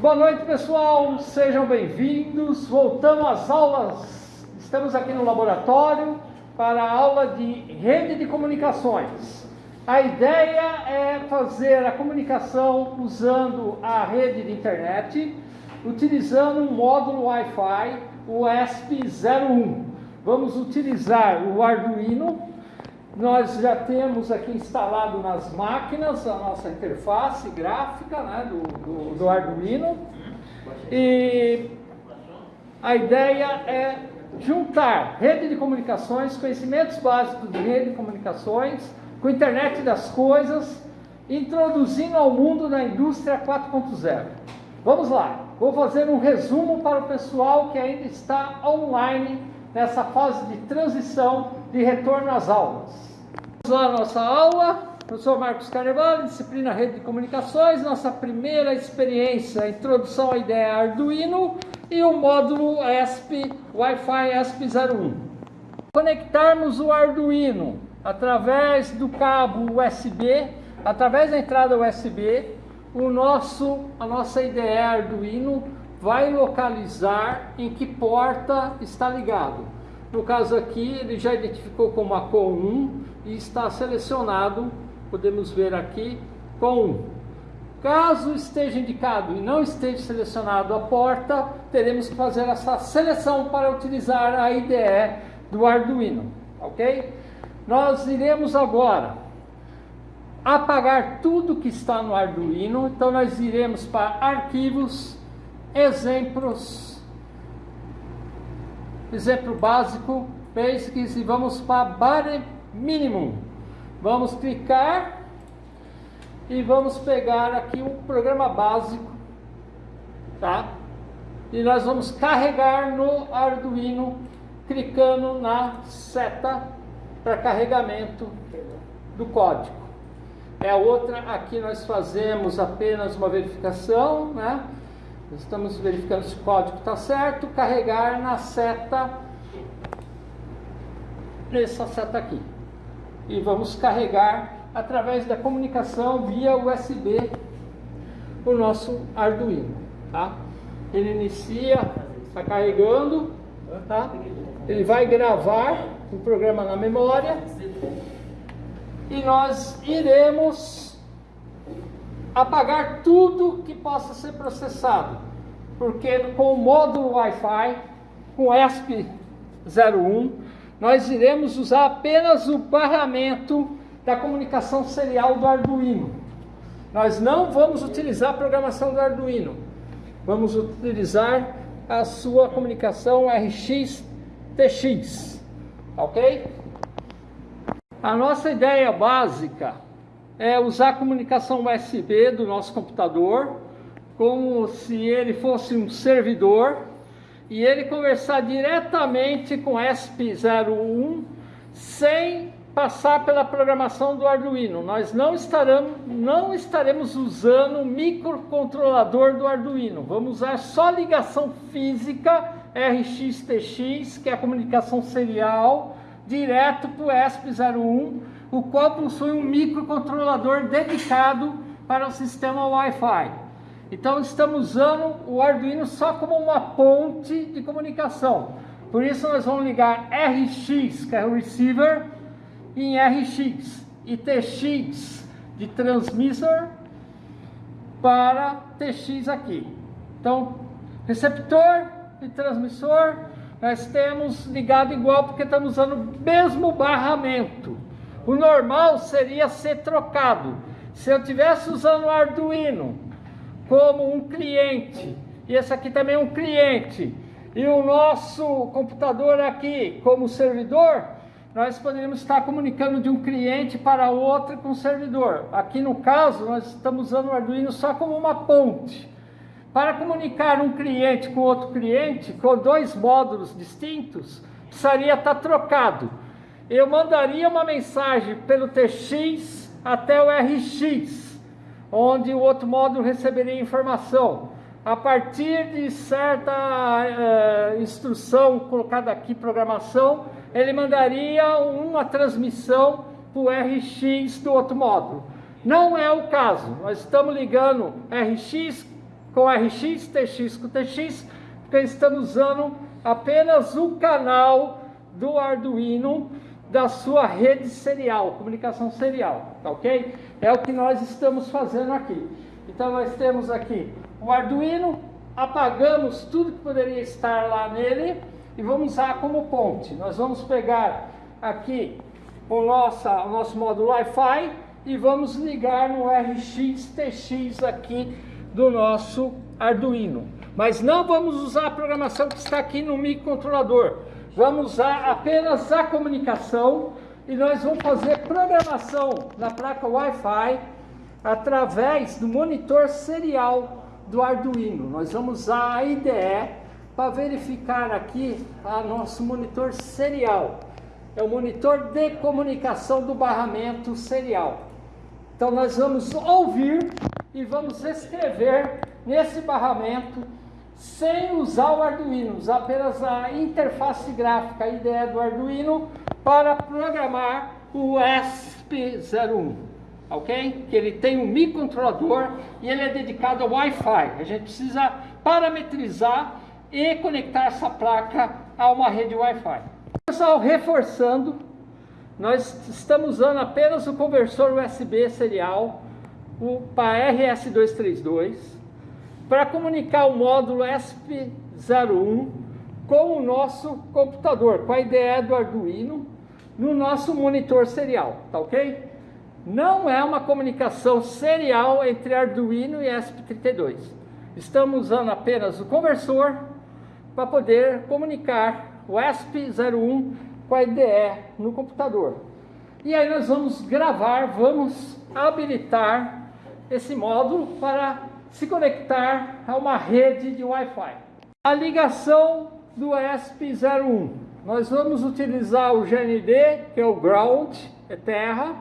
Boa noite, pessoal. Sejam bem-vindos. Voltamos às aulas. Estamos aqui no laboratório para a aula de rede de comunicações. A ideia é fazer a comunicação usando a rede de internet, utilizando um módulo Wi-Fi, o ESP01. Vamos utilizar o Arduino nós já temos aqui instalado nas máquinas a nossa interface gráfica né, do, do, do Arduino. E a ideia é juntar rede de comunicações, conhecimentos básicos de rede de comunicações, com internet das coisas, introduzindo ao mundo na indústria 4.0. Vamos lá, vou fazer um resumo para o pessoal que ainda está online nessa fase de transição de retorno às aulas. Vamos lá nossa aula, professor Marcos Carnevale, disciplina Rede de Comunicações, nossa primeira experiência, introdução à ideia Arduino e o módulo ESP, Wi-Fi ESP01. Conectarmos o Arduino através do cabo USB, através da entrada USB, o nosso, a nossa IDE Arduino vai localizar em que porta está ligado. No caso aqui, ele já identificou como a com 1 e está selecionado, podemos ver aqui, com 1. Caso esteja indicado e não esteja selecionado a porta, teremos que fazer essa seleção para utilizar a IDE do Arduino, ok? Nós iremos agora apagar tudo que está no Arduino, então nós iremos para arquivos, exemplos, exemplo básico, basics e vamos para bare minimum. Vamos clicar e vamos pegar aqui o programa básico, tá? E nós vamos carregar no Arduino, clicando na seta para carregamento do código. É a outra, aqui nós fazemos apenas uma verificação, né? Estamos verificando se o código está certo, carregar na seta, nessa seta aqui. E vamos carregar através da comunicação via USB o nosso Arduino, tá? Ele inicia, está carregando, tá? Ele vai gravar o programa na memória e nós iremos apagar tudo que possa ser processado, porque com o módulo Wi-Fi, com ESP01, nós iremos usar apenas o barramento da comunicação serial do Arduino. Nós não vamos utilizar a programação do Arduino, vamos utilizar a sua comunicação RX-TX, ok? A nossa ideia básica é usar a comunicação USB do nosso computador como se ele fosse um servidor e ele conversar diretamente com ESP01 sem passar pela programação do Arduino. Nós não estaremos, não estaremos usando o microcontrolador do Arduino. Vamos usar só ligação física RX-TX, que é a comunicação serial, direto para o ESP01 o qual possui um microcontrolador dedicado para o sistema Wi-Fi. Então estamos usando o Arduino só como uma ponte de comunicação. Por isso nós vamos ligar RX, que é o receiver, em RX e TX de transmissor para TX aqui. Então, receptor e transmissor nós temos ligado igual porque estamos usando o mesmo barramento. O normal seria ser trocado. Se eu tivesse usando o Arduino como um cliente, e esse aqui também é um cliente, e o nosso computador aqui como servidor, nós poderíamos estar comunicando de um cliente para outro com o servidor. Aqui no caso, nós estamos usando o Arduino só como uma ponte. Para comunicar um cliente com outro cliente, com dois módulos distintos, precisaria estar trocado eu mandaria uma mensagem pelo TX até o RX, onde o outro módulo receberia informação. A partir de certa uh, instrução colocada aqui, programação, ele mandaria uma transmissão para o RX do outro módulo. Não é o caso, nós estamos ligando RX com RX, TX com TX, porque estamos usando apenas o canal do Arduino da sua rede serial, comunicação serial, tá ok? É o que nós estamos fazendo aqui. Então nós temos aqui o Arduino, apagamos tudo que poderia estar lá nele e vamos usar como ponte. Nós vamos pegar aqui o nosso, o nosso módulo Wi-Fi e vamos ligar no RX TX aqui do nosso Arduino. Mas não vamos usar a programação que está aqui no microcontrolador. Vamos usar apenas a comunicação e nós vamos fazer programação na placa Wi-Fi através do monitor serial do Arduino. Nós vamos usar a IDE para verificar aqui a nosso monitor serial. É o monitor de comunicação do barramento serial. Então nós vamos ouvir e vamos escrever nesse barramento sem usar o Arduino, usar apenas a interface gráfica, a IDE do Arduino para programar o ESP01, ok? Que ele tem um microcontrolador e ele é dedicado ao Wi-Fi. A gente precisa parametrizar e conectar essa placa a uma rede Wi-Fi. Pessoal, reforçando, nós estamos usando apenas o conversor USB serial, o para RS232, para comunicar o módulo ESP01 com o nosso computador, com a IDE do Arduino, no nosso monitor serial, tá ok? Não é uma comunicação serial entre Arduino e ESP32. Estamos usando apenas o conversor para poder comunicar o ESP01 com a IDE no computador. E aí nós vamos gravar, vamos habilitar esse módulo para se conectar a uma rede de Wi-Fi. A ligação do ESP01. Nós vamos utilizar o GND, que é o ground, é terra.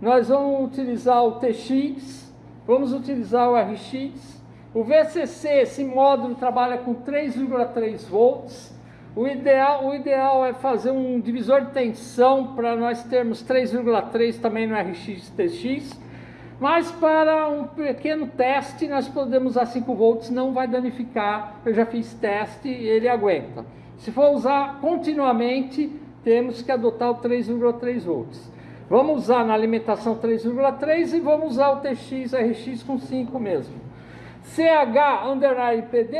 Nós vamos utilizar o TX, vamos utilizar o RX, o VCC, esse módulo trabalha com 3,3 volts. O ideal, o ideal é fazer um divisor de tensão para nós termos 3,3 também no RX TX. Mas para um pequeno teste nós podemos usar 5 volts, não vai danificar. Eu já fiz teste e ele aguenta. Se for usar continuamente, temos que adotar o 3,3 volts. Vamos usar na alimentação 3,3 e vamos usar o TX, RX com 5 mesmo. CH underline PD,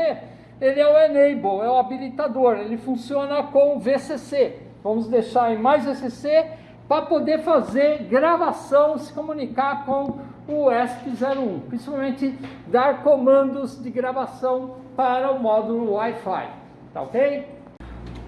ele é o enable, é o habilitador, ele funciona com VCC. Vamos deixar em mais VCC para poder fazer gravação, se comunicar com o ESP01, principalmente dar comandos de gravação para o módulo Wi-Fi, tá ok?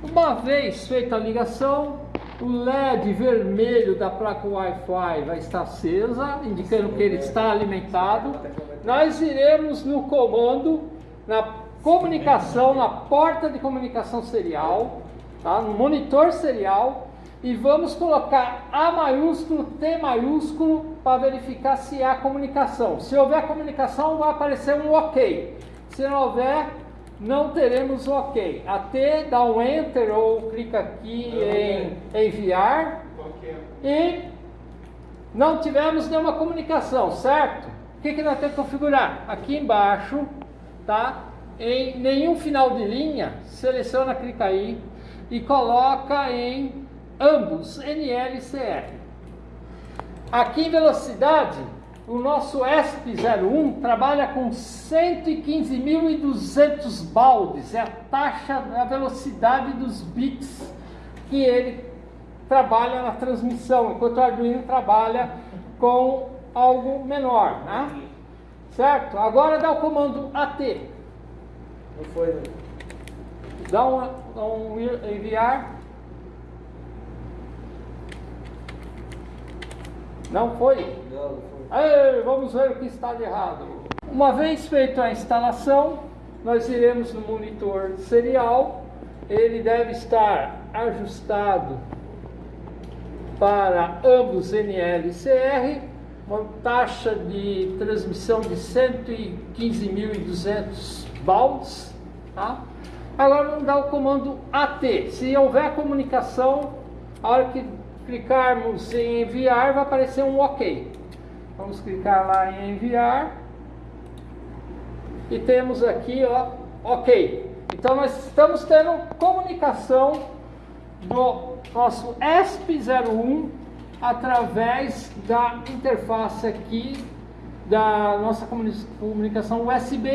Uma vez feita a ligação, o LED vermelho da placa Wi-Fi vai estar acesa, indicando que ele está alimentado nós iremos no comando, na comunicação, na porta de comunicação serial, tá? no monitor serial, e vamos colocar A maiúsculo, T maiúsculo, para verificar se há comunicação. Se houver comunicação, vai aparecer um OK. Se não houver, não teremos o OK. A T dá um Enter ou clica aqui em enviar. E não tivemos nenhuma comunicação, certo? O que, que nós temos que configurar? Aqui embaixo, tá? Em nenhum final de linha, seleciona, clica aí e coloca em ambos, NL e CR. Aqui em velocidade, o nosso ESP01 trabalha com 115.200 baldes, é a taxa, a velocidade dos bits que ele trabalha na transmissão, enquanto o Arduino trabalha com algo menor, né? Certo? Agora dá o comando AT. Não foi, né? Dá um, dá um enviar. Não foi? Não, não foi. Ei, vamos ver o que está de errado. Uma vez feita a instalação, nós iremos no monitor serial. Ele deve estar ajustado para ambos NL e CR uma taxa de transmissão de 115.200 baldes. Tá? Agora vamos dar o comando AT. Se houver comunicação, a hora que clicarmos em enviar, vai aparecer um OK. Vamos clicar lá em enviar. e temos aqui, ó, ok. Então nós estamos tendo comunicação do nosso ESP01 através da interface aqui da nossa comunicação USB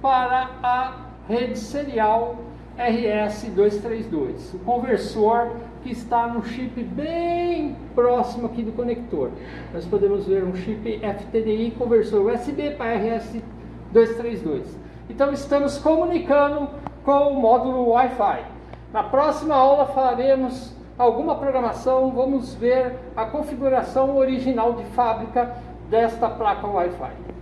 para a rede serial RS232, o conversor que está no chip bem próximo aqui do conector. Nós podemos ver um chip FTDI conversor USB para RS232. Então estamos comunicando com o módulo Wi-Fi. Na próxima aula faremos alguma programação, vamos ver a configuração original de fábrica desta placa Wi-Fi.